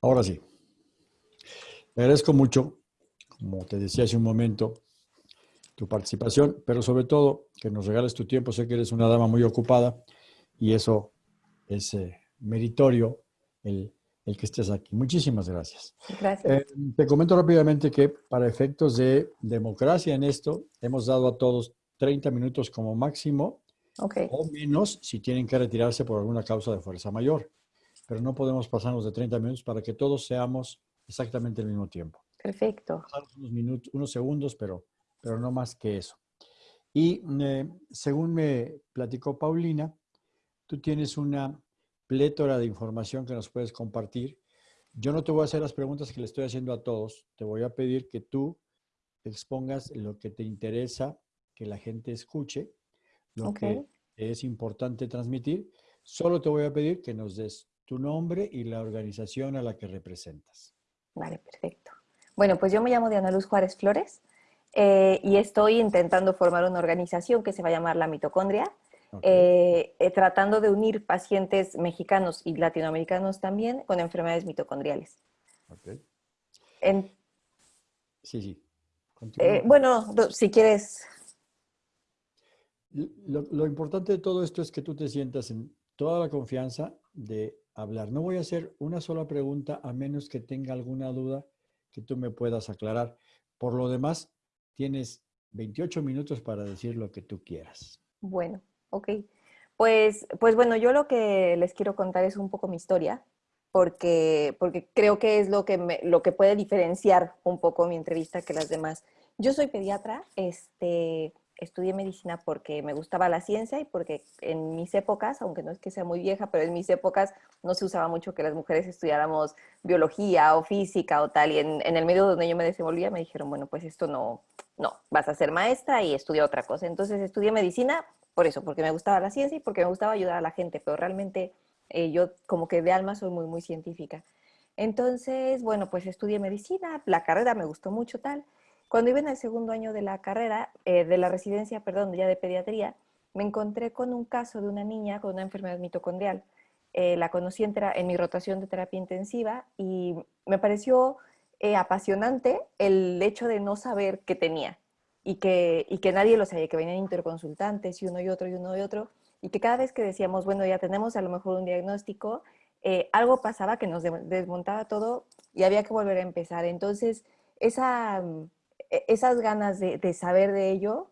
Ahora sí. Le agradezco mucho, como te decía hace un momento, tu participación, pero sobre todo que nos regales tu tiempo. Sé que eres una dama muy ocupada y eso es eh, meritorio el, que estés aquí. Muchísimas gracias. Gracias. Eh, te comento rápidamente que para efectos de democracia en esto, hemos dado a todos 30 minutos como máximo o menos si tienen que retirarse por alguna causa de fuerza mayor. Pero no podemos pasarnos de 30 minutos para que todos seamos exactamente el mismo tiempo. Perfecto. Unos, minutos, unos segundos, pero, pero no más que eso. Y eh, según me platicó Paulina, tú tienes una plétora de información que nos puedes compartir. Yo no te voy a hacer las preguntas que le estoy haciendo a todos. Te voy a pedir que tú expongas lo que te interesa que la gente escuche, lo que es importante transmitir. Solo te voy a pedir que nos des tu nombre y la organización a la que representas. Vale, perfecto. Bueno, pues yo me llamo Diana Luz Juárez Flores eh, y estoy intentando formar una organización que se va a llamar La Mitocondria, eh, eh, tratando de unir pacientes mexicanos y latinoamericanos también con enfermedades mitocondriales. Okay. sí, sí. bueno, si quieres lo, importante de todo esto es que tú te sientas en toda la confianza de hablar. No voy a hacer una sola pregunta a menos que tenga alguna duda que tú me puedas aclarar. Por lo demás, tienes 28 minutos para decir lo que tú quieras. Bueno, ok. Pues, pues bueno, yo lo que les quiero contar es un poco mi historia, porque, porque creo que es lo que, lo que puede diferenciar un poco mi entrevista que las demás. Yo soy pediatra, este, estudié medicina porque me gustaba la ciencia y porque en mis épocas, aunque no es que sea muy vieja, pero en mis épocas no se usaba mucho que las mujeres estudiáramos biología o física o tal. Y en, el medio donde yo me desenvolvía me dijeron, bueno, pues esto no, no, vas a ser maestra y estudia otra cosa. Entonces estudié medicina por eso, porque me gustaba la ciencia y porque me gustaba ayudar a la gente, pero realmente eh, yo como que de alma soy muy, muy científica. Entonces, bueno, pues estudié medicina, la carrera me gustó mucho tal. Cuando iba en el segundo año de la carrera, eh, de la residencia, perdón, ya de pediatría, me encontré con un caso de una niña con una enfermedad mitocondrial. Eh, la conocí en, en, mi rotación de terapia intensiva y me pareció eh, apasionante el hecho de no saber qué tenía y que, y que nadie lo sabía, que venían interconsultantes y uno y otro y uno y otro, y que cada vez que decíamos, bueno, ya tenemos a lo mejor un diagnóstico, algo pasaba que nos desmontaba todo y había que volver a empezar. Entonces, esa esas ganas de, saber de ello,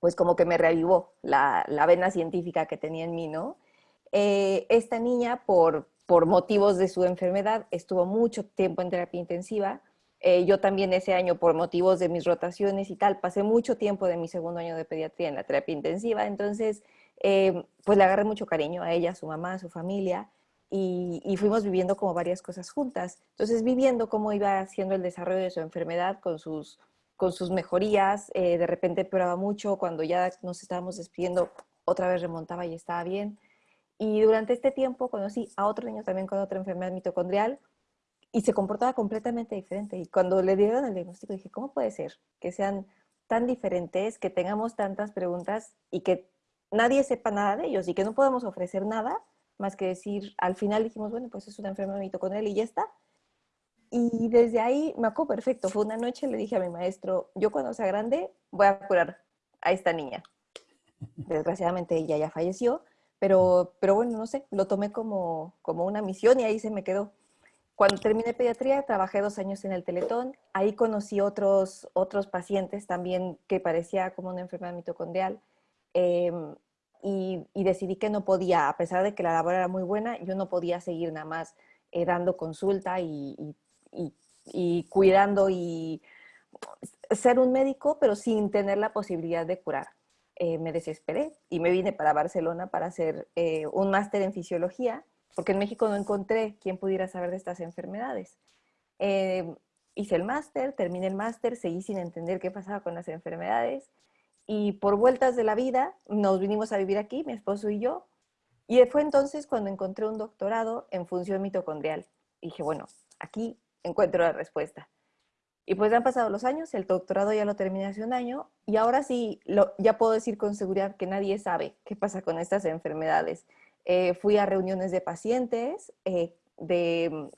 pues como que me reavivó la, vena científica que tenía en mí, ¿no? Eh, esta niña, por, por motivos de su enfermedad, estuvo mucho tiempo en terapia intensiva. Eh, yo también ese año, por motivos de mis rotaciones y tal, pasé mucho tiempo de mi segundo año de pediatría en la terapia intensiva. Entonces, eh, pues le agarré mucho cariño a ella, a su mamá, a su familia. Y, y, fuimos viviendo como varias cosas juntas. Entonces, viviendo cómo iba haciendo el desarrollo de su enfermedad con sus con sus mejorías, eh, de repente empeoraba mucho, cuando ya nos estábamos despidiendo, otra vez remontaba y estaba bien. Y durante este tiempo conocí a otro niño también con otra enfermedad mitocondrial y se comportaba completamente diferente. Y cuando le dieron el diagnóstico dije, ¿cómo puede ser que sean tan diferentes, que tengamos tantas preguntas y que nadie sepa nada de ellos y que no podemos ofrecer nada más que decir, al final dijimos, bueno, pues es una enfermedad mitocondrial y ya está. Y desde ahí me acuerdo perfecto. Fue una noche, le dije a mi maestro, yo cuando sea grande voy a curar a esta niña. Desgraciadamente ella ya falleció, pero, pero bueno, no sé, lo tomé como, como una misión y ahí se me quedó. Cuando terminé pediatría, trabajé dos años en el Teletón. Ahí conocí otros, otros pacientes también que parecía como una enfermedad mitocondrial. Em, y, y, decidí que no podía, a pesar de que la labor era muy buena, yo no podía seguir nada más eh, dando consulta y, y, y, cuidando y ser un médico, pero sin tener la posibilidad de curar. Eh, me desesperé y me vine para Barcelona para hacer eh, un máster en fisiología, porque en México no encontré quien pudiera saber de estas enfermedades. Eh, hice el máster, terminé el máster, seguí sin entender qué pasaba con las enfermedades y por vueltas de la vida nos vinimos a vivir aquí, mi esposo y yo, y fue entonces cuando encontré un doctorado en función mitocondrial. Y dije, bueno, aquí encuentro la respuesta. Y pues han pasado los años, el doctorado ya lo terminé hace un año y ahora sí, lo, ya puedo decir con seguridad que nadie sabe qué pasa con estas enfermedades. Eh, fui a reuniones de pacientes, eh, de,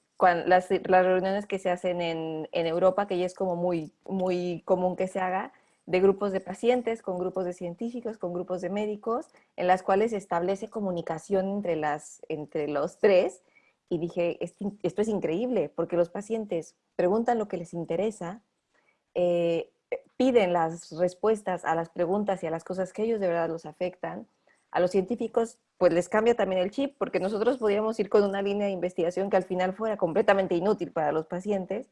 las, reuniones que se hacen en, en, Europa, que ya es como muy, muy común que se haga, de grupos de pacientes, con grupos de científicos, con grupos de médicos, en las cuales se establece comunicación entre, las, entre los tres. Y dije, esto es increíble, porque los pacientes preguntan lo que les interesa, eh, piden las respuestas a las preguntas y a las cosas que ellos de verdad los afectan. A los científicos, pues les cambia también el chip, porque nosotros podríamos ir con una línea de investigación que al final fuera completamente inútil para los pacientes.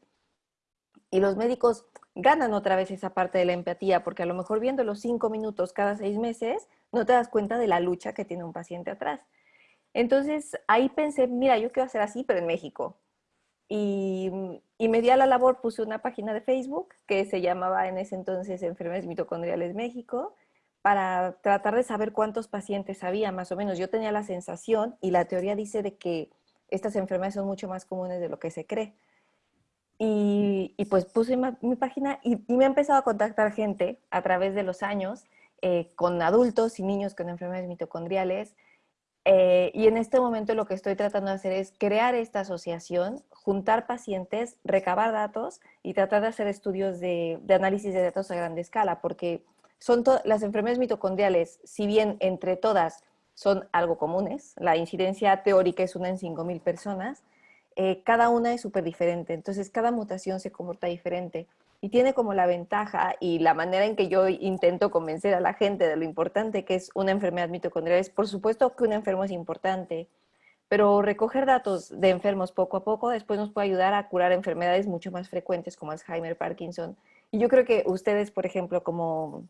Y los médicos ganan otra vez esa parte de la empatía, porque a lo mejor viendo los cinco minutos cada seis meses, no te das cuenta de la lucha que tiene un paciente atrás. Entonces ahí pensé, mira, yo quiero hacer así, pero en México. Y, y, me di a la labor, puse una página de Facebook que se llamaba en ese entonces Enfermedades Mitocondriales México, para tratar de saber cuántos pacientes había, más o menos. Yo tenía la sensación, y la teoría dice de que estas enfermedades son mucho más comunes de lo que se cree. Y, pues puse mi, página y, me ha empezado a contactar gente a través de los años, eh, con adultos y niños con enfermedades mitocondriales. Eh, y en este momento lo que estoy tratando de hacer es crear esta asociación, juntar pacientes, recabar datos y tratar de hacer estudios de, análisis de datos a gran escala, porque son las enfermedades mitocondriales, si bien entre todas son algo comunes, la incidencia teórica es una en 5.000 personas, eh, cada una es súper diferente, entonces cada mutación se comporta diferente y tiene como la ventaja y la manera en que yo intento convencer a la gente de lo importante que es una enfermedad mitocondrial es por supuesto que un enfermo es importante, pero recoger datos de enfermos poco a poco después nos puede ayudar a curar enfermedades mucho más frecuentes como Alzheimer, Parkinson. Y yo creo que ustedes, por ejemplo, como,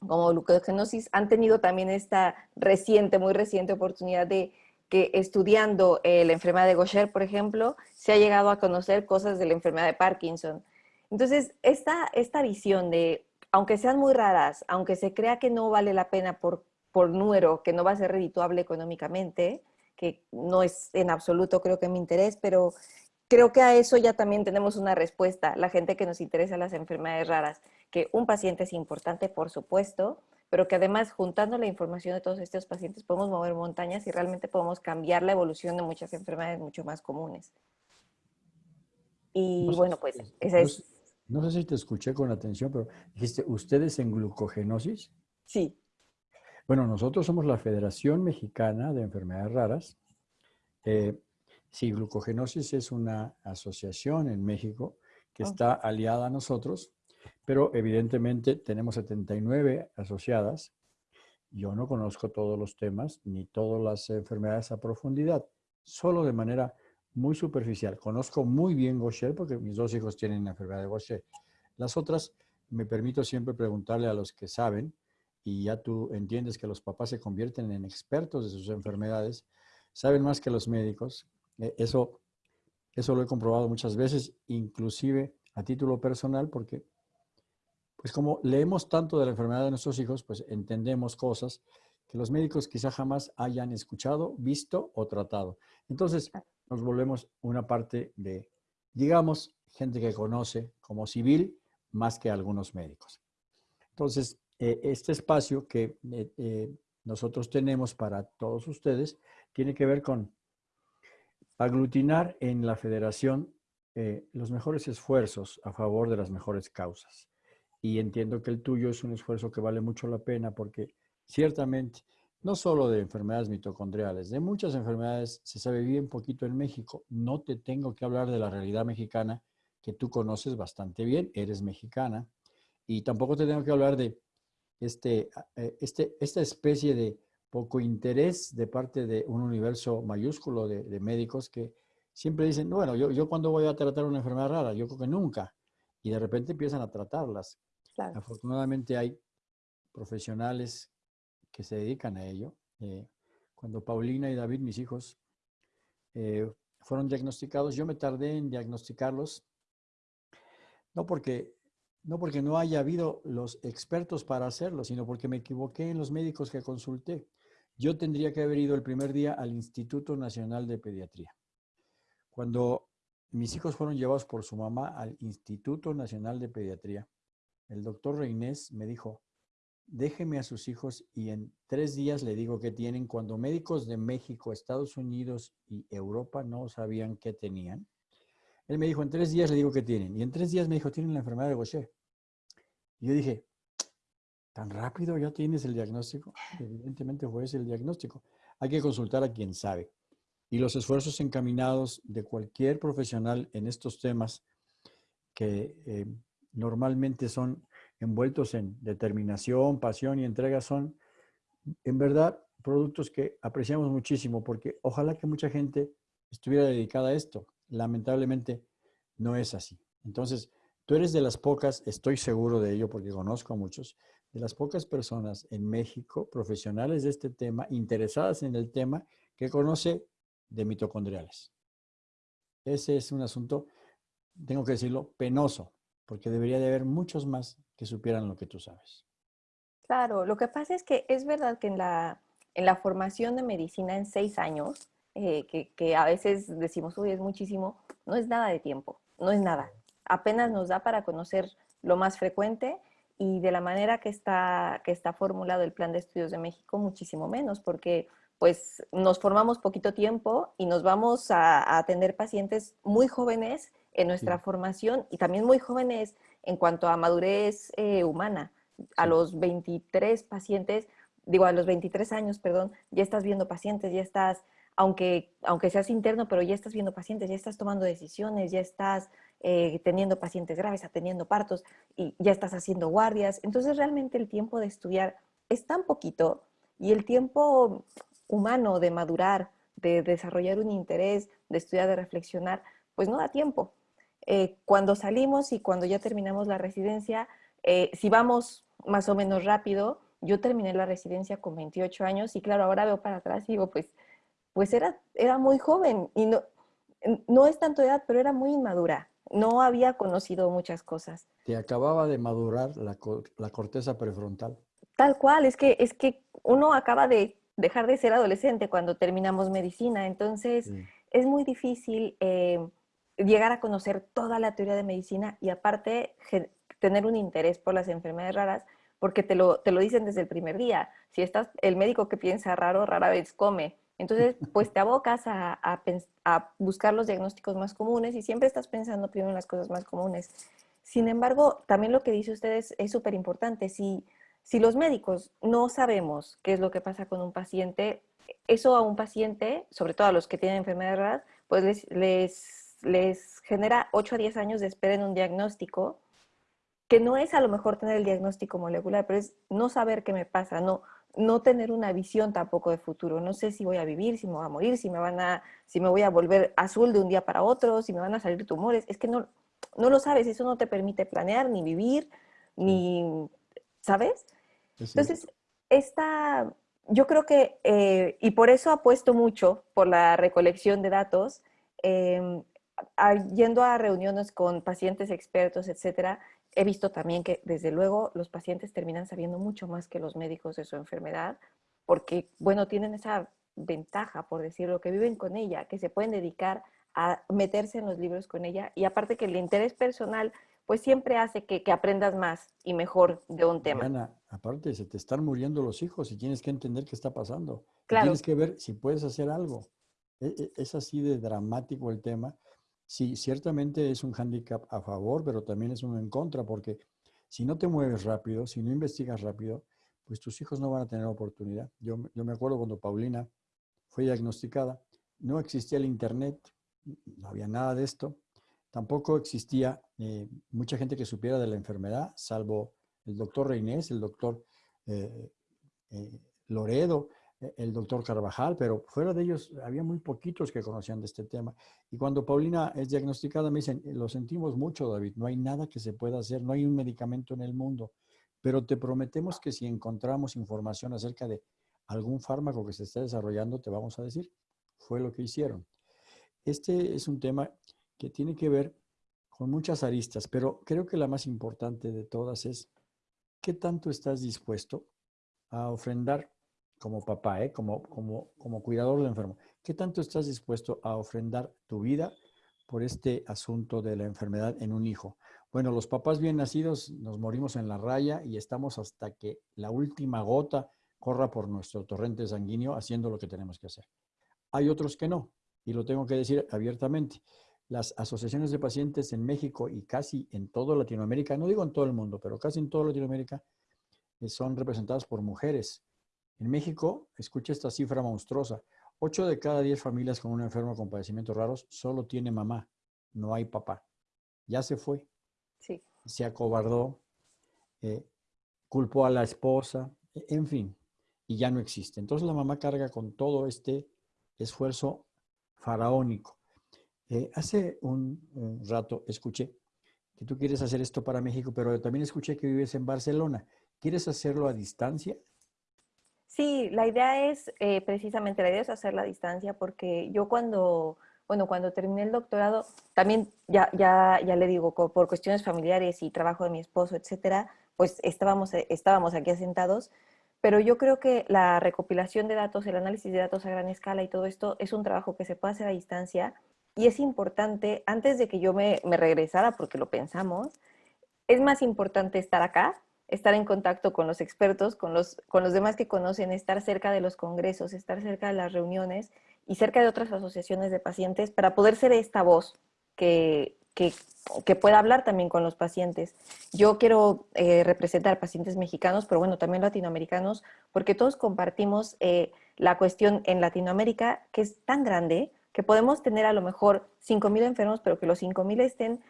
como glucogenosis, han tenido también esta reciente, muy reciente oportunidad de que estudiando eh, la enfermedad de Gaucher, por ejemplo, se ha llegado a conocer cosas de la enfermedad de Parkinson. Entonces, esta, esta visión de, aunque sean muy raras, aunque se crea que no vale la pena por, por número, que no va a ser redituable económicamente, que no es en absoluto creo que mi interés, pero creo que a eso ya también tenemos una respuesta, la gente que nos interesa las enfermedades raras, que un paciente es importante, por supuesto, pero que además juntando la información de todos estos pacientes podemos mover montañas y realmente podemos cambiar la evolución de muchas enfermedades mucho más comunes. Y bueno, pues esa es... No sé si te escuché con atención, pero dijiste, ¿ustedes en glucogenosis? Sí. Bueno, nosotros somos la Federación Mexicana de Enfermedades Raras. Eh, sí, glucogenosis es una asociación en México que está aliada a nosotros pero evidentemente tenemos 79 asociadas. Yo no conozco todos los temas ni todas las enfermedades a profundidad, solo de manera muy superficial. Conozco muy bien Gaucher porque mis dos hijos tienen la enfermedad de Gaucher. Las otras me permito siempre preguntarle a los que saben y ya tú entiendes que los papás se convierten en expertos de sus enfermedades, saben más que los médicos. E, eso, eso lo he comprobado muchas veces, inclusive a título personal, porque pues como leemos tanto de la enfermedad de nuestros hijos, pues entendemos cosas que los médicos quizá jamás hayan escuchado, visto o tratado. Entonces nos volvemos una parte de, digamos, gente que conoce como civil más que algunos médicos. Entonces, eh, este espacio que eh, eh, nosotros tenemos para todos ustedes tiene que ver con aglutinar en la federación los mejores esfuerzos a favor de las mejores causas y entiendo que el tuyo es un esfuerzo que vale mucho la pena porque ciertamente, no solo de enfermedades mitocondriales, de muchas enfermedades se sabe bien poquito en México. No te tengo que hablar de la realidad mexicana que tú conoces bastante bien, eres mexicana, y tampoco te tengo que hablar de este, eh, este, esta especie de poco interés de parte de un universo mayúsculo de, médicos que siempre dicen, bueno, yo, yo cuando voy a tratar una enfermedad rara, yo creo que nunca, y de repente empiezan a tratarlas. Afortunadamente hay profesionales que se dedican a ello. Eh, cuando Paulina y David, mis hijos, eh, fueron diagnosticados, yo me tardé en diagnosticarlos, no porque, no porque no haya habido los expertos para hacerlo, sino porque me equivoqué en los médicos que consulté. Yo tendría que haber ido el primer día al Instituto Nacional de Pediatría. Cuando mis hijos fueron llevados por su mamá al Instituto Nacional de Pediatría, el doctor Reinés me dijo, déjeme a sus hijos y en tres días le digo que tienen cuando médicos de México, Estados Unidos y Europa no sabían qué tenían. Él me dijo, en tres días le digo que tienen. Y en tres días me dijo, tienen la enfermedad de Gaucher. Y yo dije, ¿tan rápido ya tienes el diagnóstico? Evidentemente fue ese el diagnóstico. Hay que consultar a quien sabe. Y los esfuerzos encaminados de cualquier profesional en estos temas que eh, normalmente son envueltos en determinación, pasión y entrega son, en verdad, productos que apreciamos muchísimo porque ojalá que mucha gente estuviera dedicada a esto. Lamentablemente no es así. Entonces, tú eres de las pocas, estoy seguro de ello porque conozco a muchos, de las pocas personas en México, profesionales de este tema, interesadas en el tema, que conoce de mitocondriales. Ese es un asunto, tengo que decirlo, penoso, porque debería de haber muchos más que supieran lo que tú sabes. Claro, lo que pasa es que es verdad que en la, en la formación de medicina en seis años, eh, que, que, a veces decimos, uy, es muchísimo, no es nada de tiempo, no es nada. Apenas nos da para conocer lo más frecuente y de la manera que está, que está formulado el Plan de Estudios de México, muchísimo menos, porque pues nos formamos poquito tiempo y nos vamos a, atender pacientes muy jóvenes en nuestra formación y también muy jóvenes en cuanto a madurez eh, humana. A los 23 pacientes, digo, a los 23 años, perdón, ya estás viendo pacientes, ya estás, aunque, aunque seas interno, pero ya estás viendo pacientes, ya estás tomando decisiones, ya estás eh, teniendo pacientes graves, atendiendo partos y ya estás haciendo guardias. Entonces realmente el tiempo de estudiar es tan poquito y el tiempo humano de madurar, de desarrollar un interés, de estudiar, de reflexionar, pues no da tiempo. Eh, cuando salimos y cuando ya terminamos la residencia, eh, si vamos más o menos rápido, yo terminé la residencia con 28 años y claro, ahora veo para atrás y digo, pues, pues era, era muy joven y no, no es tanto edad, pero era muy inmadura. No había conocido muchas cosas. Te acababa de madurar la, la corteza prefrontal. Tal cual, es que, es que uno acaba de dejar de ser adolescente cuando terminamos medicina. Entonces, es muy difícil eh, llegar a conocer toda la teoría de medicina y aparte tener un interés por las enfermedades raras, porque te lo, te lo dicen desde el primer día. Si estás, el médico que piensa raro, rara vez come. Entonces, pues te abocas a, a, buscar los diagnósticos más comunes y siempre estás pensando primero en las cosas más comunes. Sin embargo, también lo que dice usted es súper importante. Si, si los médicos no sabemos qué es lo que pasa con un paciente, eso a un paciente, sobre todo a los que tienen enfermedades raras, pues les, les, les genera 8 a 10 años de espera en un diagnóstico, que no es a lo mejor tener el diagnóstico molecular, pero es no saber qué me pasa, no, no tener una visión tampoco de futuro. No sé si voy a vivir, si me voy a morir, si me, van a, si me voy a volver azul de un día para otro, si me van a salir tumores. Es que no, no lo sabes, eso no te permite planear, ni vivir, ni, ¿sabes? Entonces, esta, yo creo que, eh, y por eso apuesto mucho por la recolección de datos, em, yendo a reuniones con pacientes expertos, etcétera, he visto también que desde luego los pacientes terminan sabiendo mucho más que los médicos de su enfermedad, porque, bueno, tienen esa ventaja, por decirlo, que viven con ella, que se pueden dedicar a meterse en los libros con ella, y aparte que el interés personal pues siempre hace que, aprendas más y mejor de un tema. Ana, aparte, se te están muriendo los hijos y tienes que entender qué está pasando. Tienes que ver si puedes hacer algo. E, e, es así de dramático el tema. Sí, ciertamente es un hándicap a favor, pero también es uno en contra, porque si no te mueves rápido, si no investigas rápido, pues tus hijos no van a tener oportunidad. Yo, yo me acuerdo cuando Paulina fue diagnosticada, no existía el Internet, no había nada de esto. Tampoco existía eh, mucha gente que supiera de la enfermedad, salvo el doctor Reinés, el doctor eh, eh, Loredo, el doctor Carvajal, pero fuera de ellos había muy poquitos que conocían de este tema. Y cuando Paulina es diagnosticada me dicen, lo sentimos mucho David, no hay nada que se pueda hacer, no hay un medicamento en el mundo, pero te prometemos que si encontramos información acerca de algún fármaco que se está desarrollando, te vamos a decir. Fue lo que hicieron. Este es un tema que tiene que ver con muchas aristas, pero creo que la más importante de todas es qué tanto estás dispuesto a ofrendar como papá, ¿eh? como, como, como cuidador del enfermo, qué tanto estás dispuesto a ofrendar tu vida por este asunto de la enfermedad en un hijo. Bueno, los papás bien nacidos nos morimos en la raya y estamos hasta que la última gota corra por nuestro torrente sanguíneo haciendo lo que tenemos que hacer. Hay otros que no, y lo tengo que decir abiertamente. las asociaciones de pacientes en México y casi en toda Latinoamérica, no digo en todo el mundo, pero casi en toda Latinoamérica, eh, son representadas por mujeres. En México, escucha esta cifra monstruosa, 8 de cada 10 familias con un enfermo con padecimientos raros solo tiene mamá, no hay papá. Ya se fue. Sí. Se acobardó, eh, culpó a la esposa, e, en fin, y ya no existe. Entonces la mamá carga con todo este esfuerzo faraónico. Eh, hace un, rato escuché que tú quieres hacer esto para México, pero también escuché que vives en Barcelona. ¿Quieres hacerlo a distancia? Sí, la idea es, eh, precisamente, la idea es hacerla a distancia porque yo cuando, bueno, cuando terminé el doctorado, también ya, ya, ya le digo, por cuestiones familiares y trabajo de mi esposo, etcétera, pues estábamos, estábamos aquí asentados, pero yo creo que la recopilación de datos, el análisis de datos a gran escala y todo esto es un trabajo que se puede hacer a distancia y es importante, antes de que yo me regresara, porque lo pensamos, es más importante estar acá, estar en contacto con los expertos, con los, con los demás que conocen, estar cerca de los congresos, estar cerca de las reuniones y cerca de otras asociaciones de pacientes para poder ser esta voz que, que, que pueda hablar también con los pacientes. Yo quiero eh, representar pacientes mexicanos, pero bueno, también latinoamericanos, porque todos compartimos eh, la cuestión en Latinoamérica, que es tan grande, que podemos tener a lo mejor 5.000 enfermos, pero que los 5.000 estén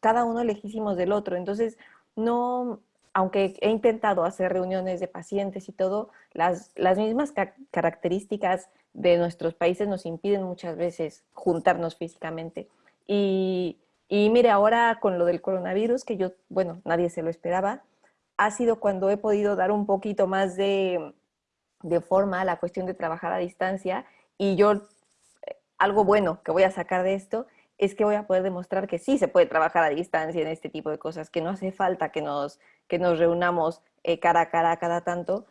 cada uno lejísimos del otro. Entonces, no, aunque he intentado hacer reuniones de pacientes y todo, las, las mismas características de nuestros países nos impiden muchas veces juntarnos físicamente. Y, y mire, ahora con lo del coronavirus, que yo, bueno, nadie se lo esperaba, ha sido cuando he podido dar un poquito más de, de forma a la cuestión de trabajar a distancia y yo algo bueno que voy a sacar de esto es que voy a poder demostrar que sí se puede trabajar a distancia en este tipo de cosas, que no hace falta que nos, que nos reunamos eh, cara a cara cada tanto,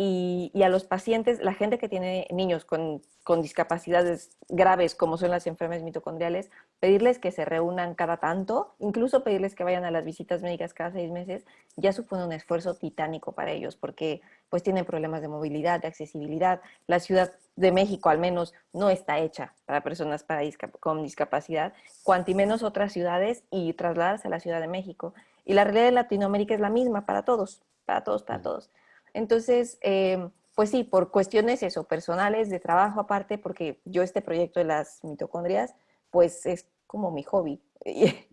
y, a los pacientes, la gente que tiene niños con, con, discapacidades graves como son las enfermedades mitocondriales, pedirles que se reúnan cada tanto, incluso pedirles que vayan a las visitas médicas cada seis meses, ya supone un esfuerzo titánico para ellos porque pues tienen problemas de movilidad, de accesibilidad. La Ciudad de México al menos no está hecha para personas para con discapacidad, cuanto menos otras ciudades y trasladarse a la Ciudad de México. Y la realidad de Latinoamérica es la misma para todos, para todos, para todos. Entonces, eh, pues sí, por cuestiones eso, personales, de trabajo aparte, porque yo este proyecto de las mitocondrias, pues es como mi hobby.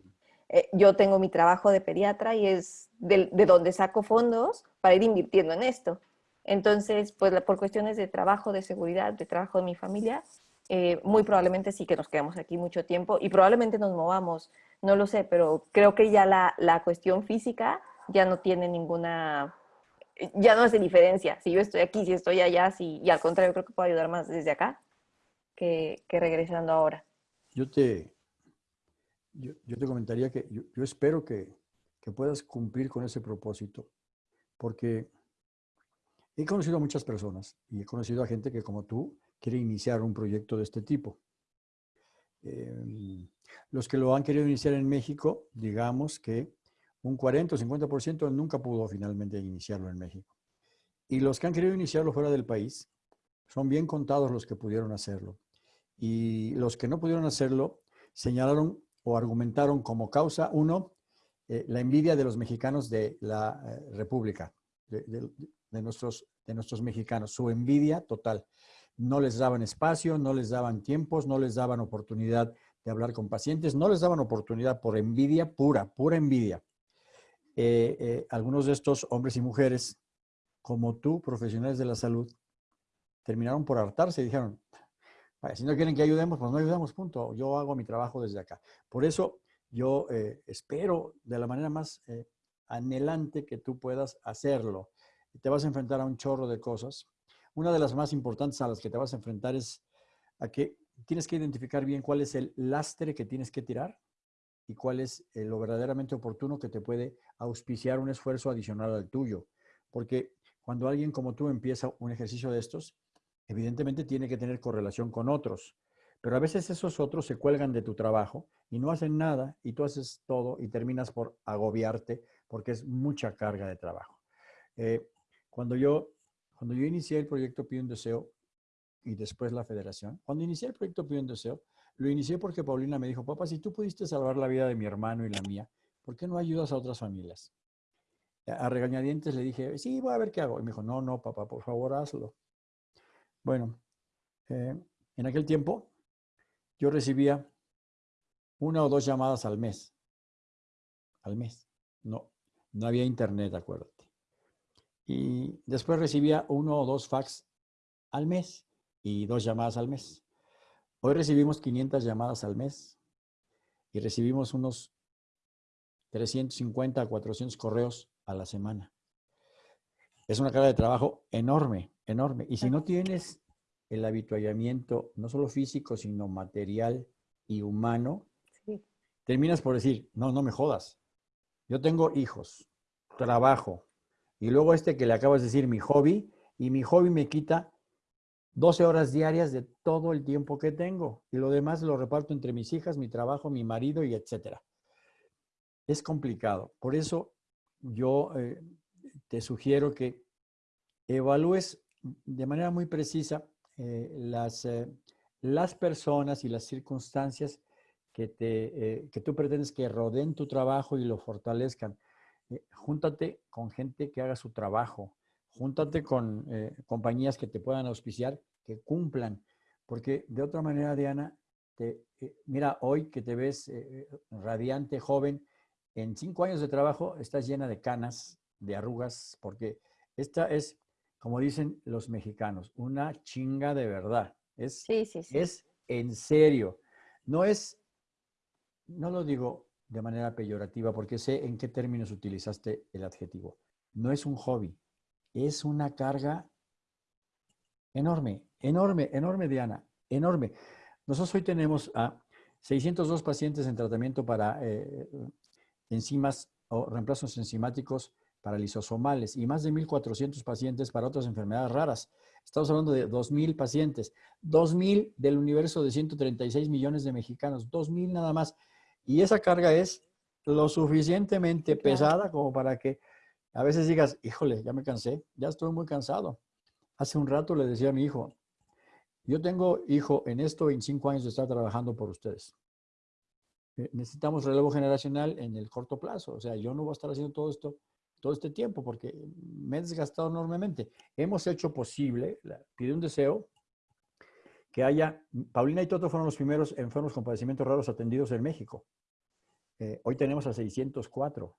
Eh, yo tengo mi trabajo de pediatra y es de, donde saco fondos para ir invirtiendo en esto. Entonces, pues por cuestiones de trabajo, de seguridad, de trabajo de mi familia, eh, muy probablemente sí que nos quedamos aquí mucho tiempo y probablemente nos movamos, no lo sé, pero creo que ya la, la cuestión física ya no tiene ninguna ya no hace diferencia si yo estoy aquí, si estoy allá, si, y al contrario, creo que puedo ayudar más desde acá que, regresando ahora. Yo te, yo, te comentaría que yo, espero que, que, puedas cumplir con ese propósito, porque he conocido a muchas personas y he conocido a gente que como tú quiere iniciar un proyecto de este tipo. Em, los que lo han querido iniciar en México, digamos que un 40 o 50% nunca pudo finalmente iniciarlo en México. Y los que han querido iniciarlo fuera del país, son bien contados los que pudieron hacerlo. Y los que no pudieron hacerlo señalaron o argumentaron como causa, uno, eh, la envidia de los mexicanos de la eh, República, de, nuestros, de nuestros mexicanos, su envidia total. No les daban espacio, no les daban tiempos, no les daban oportunidad de hablar con pacientes, no les daban oportunidad por envidia pura, pura envidia. Eh, eh, algunos de estos hombres y mujeres, como tú, profesionales de la salud, terminaron por hartarse y dijeron, si no quieren que ayudemos, pues no ayudamos, punto. Yo hago mi trabajo desde acá. Por eso yo eh, espero de la manera más anhelante que tú puedas hacerlo. Te vas a enfrentar a un chorro de cosas. Una de las más importantes a las que te vas a enfrentar es a que tienes que identificar bien cuál es el lastre que tienes que tirar y cuál es eh, lo verdaderamente oportuno que te puede auspiciar un esfuerzo adicional al tuyo. Porque cuando alguien como tú empieza un ejercicio de estos, evidentemente tiene que tener correlación con otros. Pero a veces esos otros se cuelgan de tu trabajo y no hacen nada y tú haces todo y terminas por agobiarte porque es mucha carga de trabajo. Eh, cuando, yo, cuando yo inicié el proyecto Pide un Deseo y después la federación, cuando inicié el proyecto Pide un Deseo, Lo inicié porque Paulina me dijo, papá, si tú pudiste salvar la vida de mi hermano y la mía, ¿por qué no ayudas a otras familias? A regañadientes le dije, sí, voy a ver qué hago. Y me dijo, no, no, papá, por favor, hazlo. Bueno, eh, en aquel tiempo yo recibía una o dos llamadas al mes. Al mes. No, no había internet, acuérdate. Y después recibía uno o dos fax al mes y dos llamadas al mes. Hoy recibimos 500 llamadas al mes y recibimos unos 350 a 400 correos a la semana. Es una carga de trabajo enorme, enorme. Y si no tienes el habituallamiento, no solo físico, sino material y humano, terminas por decir, no, no me jodas. Yo tengo hijos, trabajo, y luego este que le acabas de decir, mi hobby, y mi hobby me quita 12 horas diarias de todo el tiempo que tengo. Y lo demás lo reparto entre mis hijas, mi trabajo, mi marido y etcétera. Es complicado. Por eso yo eh, te sugiero que evalúes de manera muy precisa eh, las, eh, las personas y las circunstancias que, te, que tú pretendes que rodeen tu trabajo y lo fortalezcan. júntate con gente que haga su trabajo, júntate con compañías que te puedan auspiciar, que cumplan, porque de otra manera, Diana, te, mira, hoy que te ves radiante, joven, en cinco años de trabajo estás llena de canas, de arrugas, porque esta es, como dicen los mexicanos, una chinga de verdad. Es, sí, sí, sí. es en serio. No es, no lo digo de manera peyorativa porque sé en qué términos utilizaste el adjetivo. No es un hobby, es una carga enorme, enorme, enorme, Diana, enorme. Nosotros hoy tenemos a 602 pacientes en tratamiento para eh, enzimas o reemplazos enzimáticos para lisosomales y más de 1.400 pacientes para otras enfermedades raras. Estamos hablando de 2.000 pacientes, 2.000 del universo de 136 millones de mexicanos, 2.000 nada más. Y esa carga es lo suficientemente pesada como para que a veces digas, híjole, ya me cansé, ya estoy muy cansado. Hace un rato le decía a mi hijo, yo tengo hijo en esto 25 años de estar trabajando por ustedes. Eh, necesitamos relevo generacional en el corto plazo. O sea, yo no voy a estar haciendo todo esto todo este tiempo porque me he desgastado enormemente. Hemos hecho posible, pide un deseo, que haya, Paulina y Toto fueron los primeros enfermos con padecimientos raros atendidos en México. Eh, hoy tenemos a 604.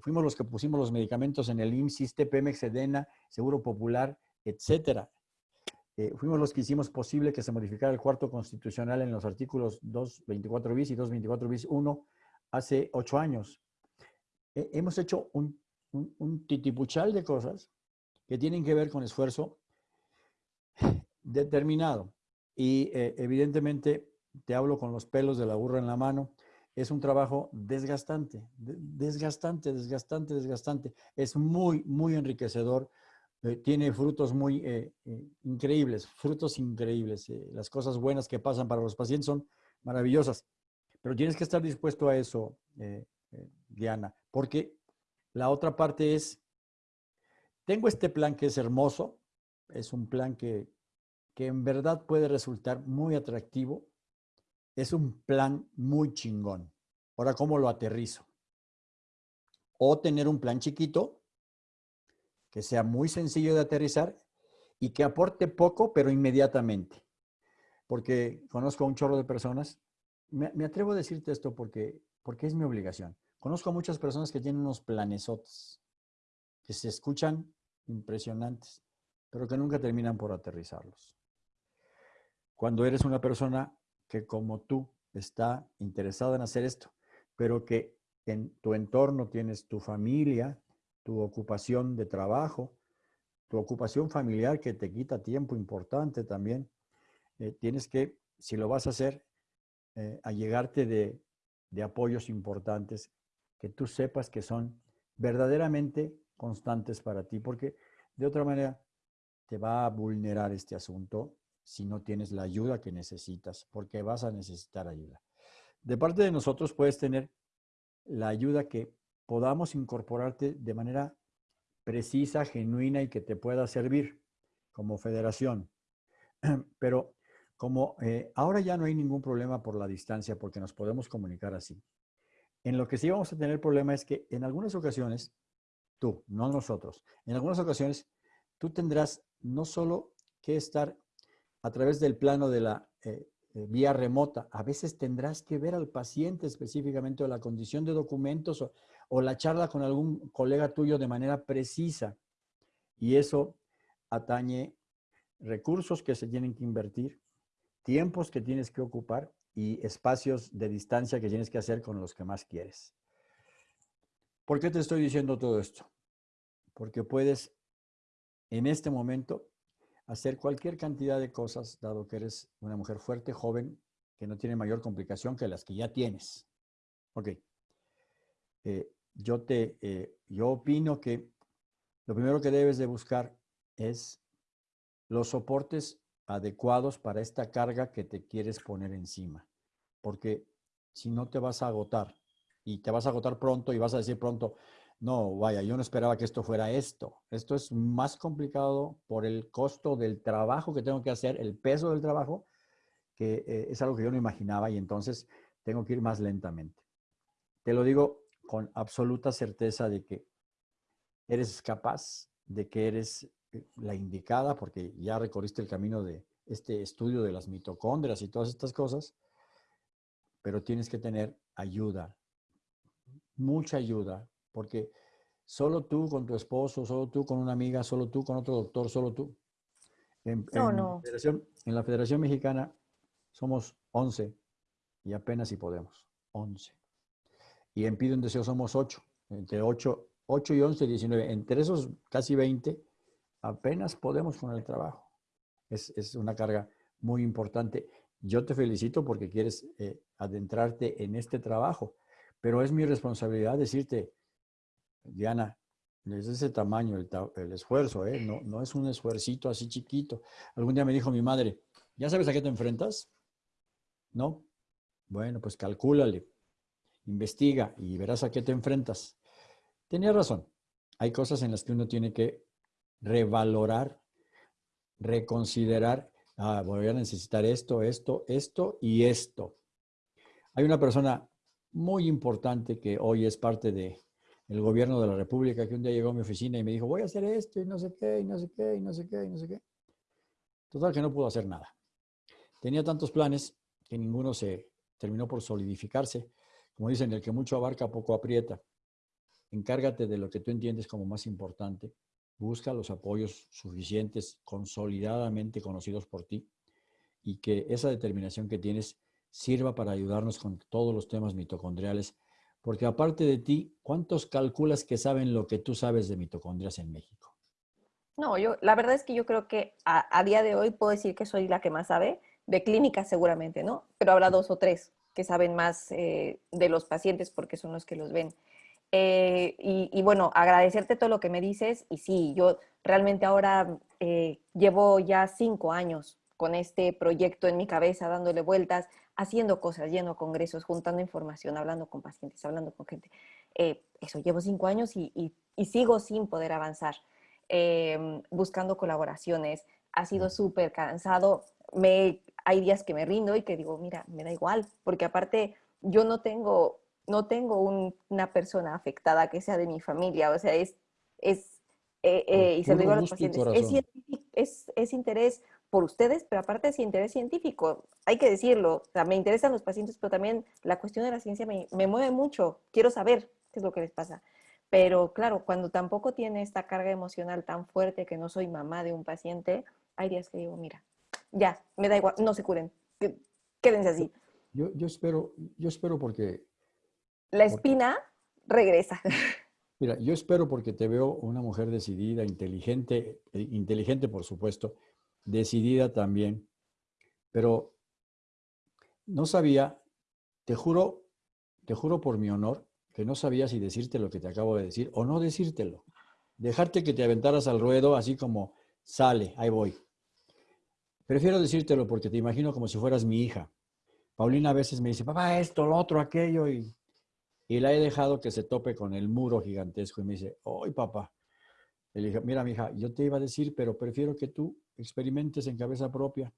Fuimos los que pusimos los medicamentos en el IMSS, Pemex, Edena, Seguro Popular, etcétera. Eh, fuimos los que hicimos posible que se modificara el cuarto constitucional en los artículos 224 bis y 224 bis 1 hace ocho años. hemos hecho un, titipuchal de cosas que tienen que ver con esfuerzo determinado. Y eh, evidentemente, te hablo con los pelos de la burra en la mano, es un trabajo desgastante, desgastante, desgastante, desgastante. Es muy, muy enriquecedor eh, tiene frutos muy eh, eh, increíbles, frutos increíbles. las cosas buenas que pasan para los pacientes son maravillosas, pero tienes que estar dispuesto a eso, Diana, porque la otra parte es, tengo este plan que es hermoso, es un plan que, que en verdad puede resultar muy atractivo, es un plan muy chingón. Ahora, ¿cómo lo aterrizo? O tener un plan chiquito que sea muy sencillo de aterrizar y que aporte poco, pero inmediatamente. Porque conozco a un chorro de personas. Me, atrevo a decirte esto porque, porque es mi obligación. Conozco a muchas personas que tienen unos planesotes, que se escuchan impresionantes, pero que nunca terminan por aterrizarlos. Cuando eres una persona que como tú está interesada en hacer esto, pero que en tu entorno tienes tu familia, tu ocupación de trabajo, tu ocupación familiar que te quita tiempo importante también. Eh, tienes que, si lo vas a hacer, eh, allegarte de, de apoyos importantes que tú sepas que son verdaderamente constantes para ti, porque de otra manera te va a vulnerar este asunto si no tienes la ayuda que necesitas, porque vas a necesitar ayuda. De parte de nosotros puedes tener la ayuda que podamos incorporarte de manera precisa, genuina y que te pueda servir como federación. Pero como eh, ahora ya no hay ningún problema por la distancia porque nos podemos comunicar así. En lo que sí vamos a tener problema es que en algunas ocasiones, tú, no nosotros, en algunas ocasiones tú tendrás no solo que estar a través del plano de la eh, eh, vía remota, a veces tendrás que ver al paciente específicamente o la condición de documentos o la charla con algún colega tuyo de manera precisa. Y eso atañe recursos que se tienen que invertir, tiempos que tienes que ocupar y espacios de distancia que tienes que hacer con los que más quieres. ¿Por qué te estoy diciendo todo esto? Porque puedes en este momento hacer cualquier cantidad de cosas, dado que eres una mujer fuerte, joven, que no tiene mayor complicación que las que ya tienes. Ok. Eh, yo, te, eh, yo opino que lo primero que debes de buscar es los soportes adecuados para esta carga que te quieres poner encima. Porque si no te vas a agotar y te vas a agotar pronto y vas a decir pronto, no, vaya, yo no esperaba que esto fuera esto. Esto es más complicado por el costo del trabajo que tengo que hacer, el peso del trabajo, que eh, es algo que yo no imaginaba y entonces tengo que ir más lentamente. Te lo digo con absoluta certeza de que eres capaz, de que eres eh, la indicada, porque ya recorriste el camino de este estudio de las mitocondrias y todas estas cosas, pero tienes que tener ayuda, mucha ayuda, porque solo tú con tu esposo, solo tú con una amiga, solo tú con otro doctor, solo tú. En, no, no. La Federación, en la Federación Mexicana somos 11 y apenas si podemos, 11. Y en Pido un Deseo somos 8, entre 8, 8 y 11, 19. Entre esos casi 20, apenas podemos con el trabajo. Es, es una carga muy importante. Yo te felicito porque quieres eh, adentrarte en este trabajo, pero es mi responsabilidad decirte, Diana, es ese tamaño el, esfuerzo, ¿eh? no, es un esfuercito así chiquito. Algún día me dijo mi madre, ¿ya sabes a qué te enfrentas? ¿No? Bueno, pues calcúlale, investiga y verás a qué te enfrentas. Tenía razón. Hay cosas en las que uno tiene que revalorar, reconsiderar, ah, voy a necesitar esto, esto, esto y esto. Hay una persona muy importante que hoy es parte de el gobierno de la República que un día llegó a mi oficina y me dijo, voy a hacer esto y no sé qué, y no sé qué, y no sé qué, y no sé qué. Total que no pudo hacer nada. Tenía tantos planes que ninguno se terminó por solidificarse. Como dicen, el que mucho abarca, poco aprieta. Encárgate de lo que tú entiendes como más importante. Busca los apoyos suficientes, consolidadamente conocidos por ti, y que esa determinación que tienes sirva para ayudarnos con todos los temas mitocondriales porque aparte de ti, ¿cuántos calculas que saben lo que tú sabes de mitocondrias en México? No, yo, la verdad es que yo creo que a, día de hoy puedo decir que soy la que más sabe, de clínica seguramente, ¿no? Pero habrá dos o tres que saben más eh, de los pacientes porque son los que los ven. Eh, y, bueno, agradecerte todo lo que me dices. Y sí, yo realmente ahora eh, llevo ya cinco años con este proyecto en mi cabeza, dándole vueltas, haciendo cosas, yendo a congresos, juntando información, hablando con pacientes, hablando con gente. Eh, eso, llevo cinco años y, sigo sin poder avanzar, em, buscando colaboraciones. Ha sido súper cansado. Me, hay días que me rindo y que digo, mira, me da igual, porque aparte yo no tengo, no tengo una persona afectada que sea de mi familia, o sea, es, es eh, eh, y se lo digo a los pacientes, es, es, es interés por ustedes, pero aparte es interés científico, hay que decirlo, o sea, me interesan los pacientes, pero también la cuestión de la ciencia me, mueve mucho, quiero saber qué es lo que les pasa. Pero claro, cuando tampoco tiene esta carga emocional tan fuerte que no soy mamá de un paciente, hay días que digo, mira, ya, me da igual, no se curen, quédense así. Yo, yo espero, yo espero porque... La espina regresa. Mira, yo espero porque te veo una mujer decidida, inteligente, eh, inteligente por supuesto, decidida también, pero no sabía, te juro, te juro por mi honor, que no sabía si decirte lo que te acabo de decir o no decírtelo. Dejarte que te aventaras al ruedo así como, sale, ahí voy. Prefiero decírtelo porque te imagino como si fueras mi hija. Paulina a veces me dice, papá, esto, lo otro, aquello, y, y la he dejado que se tope con el muro gigantesco y me dice, ¡ay, papá! Le dije, mira, mi hija, yo te iba a decir, pero prefiero que tú experimentes en cabeza propia.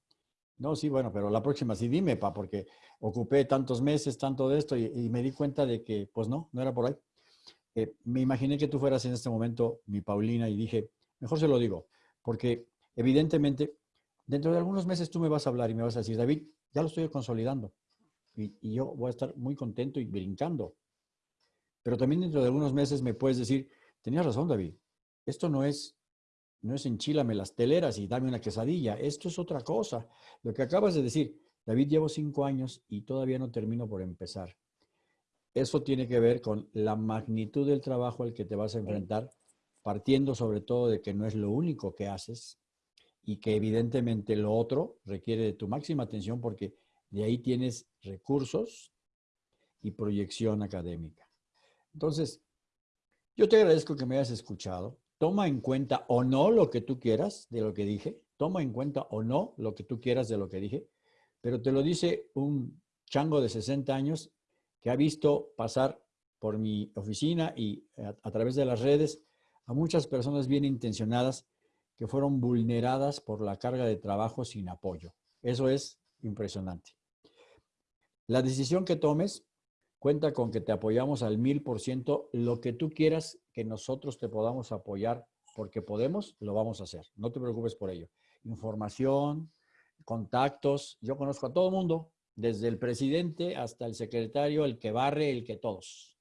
No, sí, bueno, pero la próxima sí dime, pa, porque ocupé tantos meses, tanto de esto, y, me di cuenta de que, pues no, no era por ahí. Eh, me imaginé que tú fueras en este momento mi Paulina y dije, mejor se lo digo, porque evidentemente, dentro de algunos meses tú me vas a hablar y me vas a decir, David, ya lo estoy consolidando. Y, y yo voy a estar muy contento y brincando. Pero también dentro de algunos meses me puedes decir, tenías razón, David, esto no es no es enchílame las teleras y dame una quesadilla. Esto es otra cosa. Lo que acabas de decir, David, llevo cinco años y todavía no termino por empezar. Eso tiene que ver con la magnitud del trabajo al que te vas a enfrentar, partiendo sobre todo de que no es lo único que haces y que evidentemente lo otro requiere de tu máxima atención porque de ahí tienes recursos y proyección académica. Entonces, yo te agradezco que me hayas escuchado toma en cuenta o no lo que tú quieras de lo que dije, toma en cuenta o no lo que tú quieras de lo que dije, pero te lo dice un chango de 60 años que ha visto pasar por mi oficina y a, través de las redes a muchas personas bien intencionadas que fueron vulneradas por la carga de trabajo sin apoyo. Eso es impresionante. La decisión que tomes Cuenta con que te apoyamos al mil por ciento. Lo que tú quieras que nosotros te podamos apoyar porque podemos, lo vamos a hacer. No te preocupes por ello. Información, contactos. Yo conozco a todo el mundo, desde el presidente hasta el secretario, el que barre, el que todos.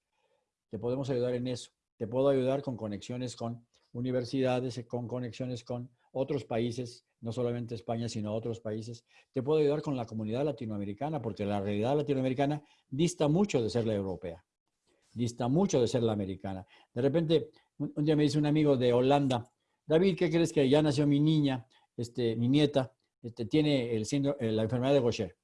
Te podemos ayudar en eso. Te puedo ayudar con conexiones con universidades, con conexiones con otros países, no solamente España, sino otros países. Te puedo ayudar con la comunidad latinoamericana, porque la realidad latinoamericana dista mucho de ser la europea, dista mucho de ser la americana. De repente, un, día me dice un amigo de Holanda, David, ¿qué crees que ya nació mi niña, este, mi nieta, este, tiene el eh, la enfermedad de Gaucher?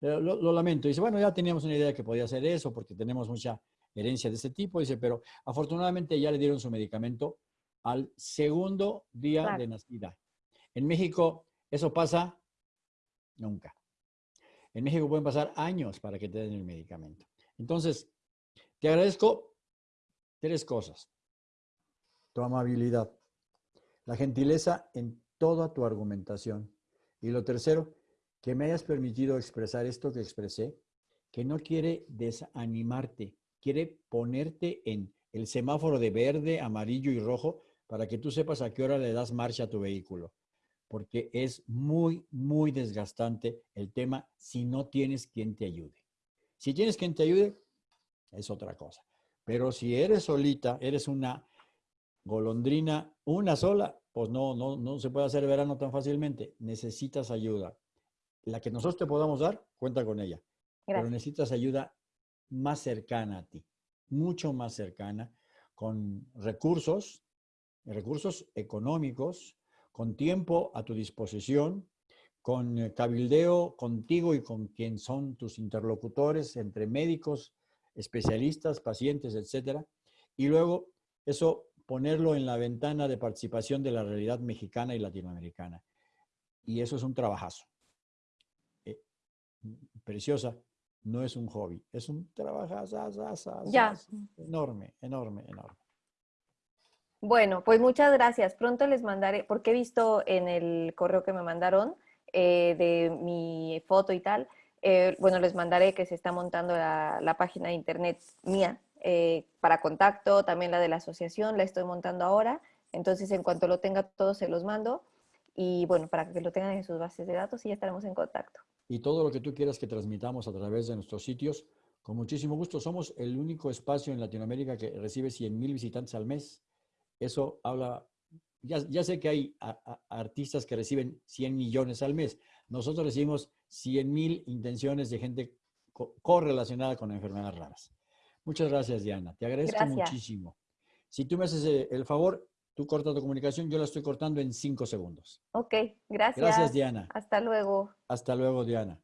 Lo, lo, lamento. Dice, bueno, ya teníamos una idea de que podía ser eso, porque tenemos mucha herencia de ese tipo. Dice, pero afortunadamente ya le dieron su medicamento al segundo día de nacida. En México, eso pasa nunca. En México pueden pasar años para que te den el medicamento. Entonces, te agradezco tres cosas. Tu amabilidad, la gentileza en toda tu argumentación. Y lo tercero, que me hayas permitido expresar esto que expresé, que no quiere desanimarte, quiere ponerte en el semáforo de verde, amarillo y rojo para que tú sepas a qué hora le das marcha a tu vehículo, porque es muy, muy desgastante el tema si no tienes quien te ayude. Si tienes quien te ayude, es otra cosa. Pero si eres solita, eres una golondrina, una sola, pues no, no, no se puede hacer verano tan fácilmente. Necesitas ayuda. La que nosotros te podamos dar, cuenta con ella. Pero necesitas ayuda más cercana a ti, mucho más cercana, con recursos recursos económicos, con tiempo a tu disposición, con eh, cabildeo contigo y con quien son tus interlocutores entre médicos, especialistas, pacientes, etcétera. Y luego eso ponerlo en la ventana de participación de la realidad mexicana y latinoamericana. Y eso es un trabajazo. Eh, preciosa, no es un hobby, es un trabajazo enorme, enorme, enorme. Bueno, pues muchas gracias. Pronto les mandaré, porque he visto en el correo que me mandaron de mi foto y tal, eh, bueno, les mandaré que se está montando la, página de internet mía eh, para contacto, también la de la asociación, la estoy montando ahora. Entonces, en cuanto lo tenga todo, se los mando. Y bueno, para que lo tengan en sus bases de datos y ya estaremos en contacto. Y todo lo que tú quieras que transmitamos a través de nuestros sitios, con muchísimo gusto. Somos el único espacio en Latinoamérica que recibe 100 mil visitantes al mes. Eso habla, ya, sé que hay artistas que reciben 100 millones al mes. Nosotros recibimos 100 mil intenciones de gente correlacionada con enfermedades raras. Muchas gracias, Diana. Te agradezco muchísimo. Si tú me haces eh, el favor, tú cortas tu comunicación, yo la estoy cortando en cinco segundos. Ok, gracias. Gracias, Diana. Hasta luego. Hasta luego, Diana.